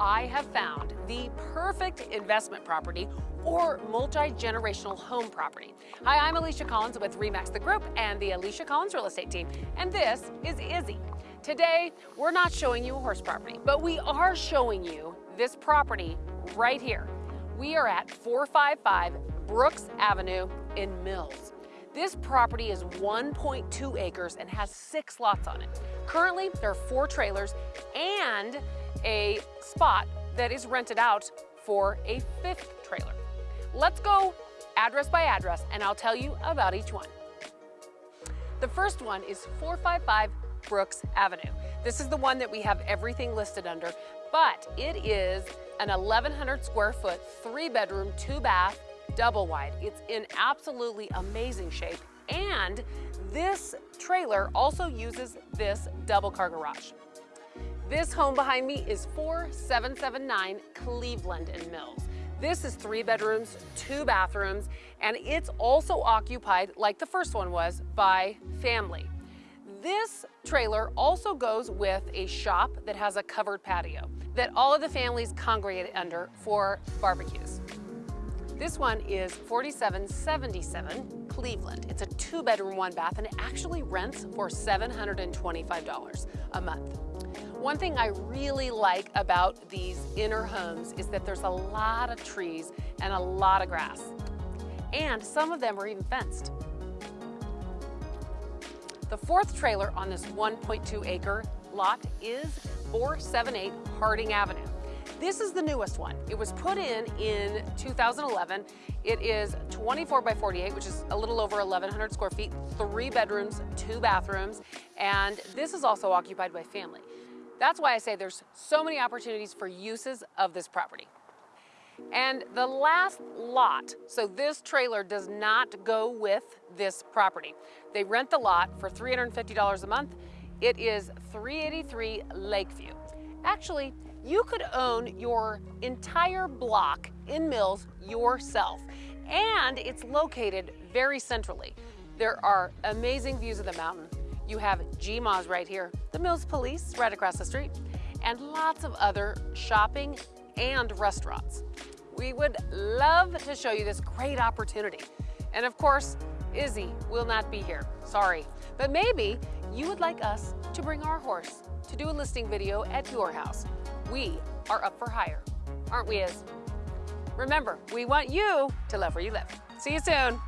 I have found the perfect investment property or multi-generational home property. Hi, I'm Alicia Collins with REMAX The Group and the Alicia Collins Real Estate Team, and this is Izzy. Today, we're not showing you a horse property, but we are showing you this property right here. We are at 455 Brooks Avenue in Mills. This property is 1.2 acres and has six lots on it. Currently, there are four trailers and a spot that is rented out for a fifth trailer. Let's go address by address and I'll tell you about each one. The first one is 455 Brooks Avenue. This is the one that we have everything listed under, but it is an 1,100 square foot, three bedroom, two bath, double wide. It's in absolutely amazing shape. And this trailer also uses this double car garage. This home behind me is 4779 Cleveland and Mills. This is three bedrooms, two bathrooms, and it's also occupied, like the first one was, by family. This trailer also goes with a shop that has a covered patio that all of the families congregate under for barbecues. This one is 4777 Cleveland. It's a two bedroom, one bath, and it actually rents for $725 a month. One thing I really like about these inner homes is that there's a lot of trees and a lot of grass. And some of them are even fenced. The fourth trailer on this 1.2 acre lot is 478 Harding Avenue. This is the newest one. It was put in in 2011. It is 24 by 48, which is a little over 1,100 square feet, three bedrooms, two bathrooms, and this is also occupied by family. That's why I say there's so many opportunities for uses of this property. And the last lot, so this trailer does not go with this property. They rent the lot for $350 a month. It is 383 Lakeview. Actually, you could own your entire block in Mills yourself. And it's located very centrally. There are amazing views of the mountain. You have GMOZ right here, the Mills Police right across the street, and lots of other shopping and restaurants. We would love to show you this great opportunity. And of course, Izzy will not be here, sorry. But maybe you would like us to bring our horse to do a listing video at your house. We are up for hire, aren't we, Iz? Remember, we want you to love where you live. See you soon.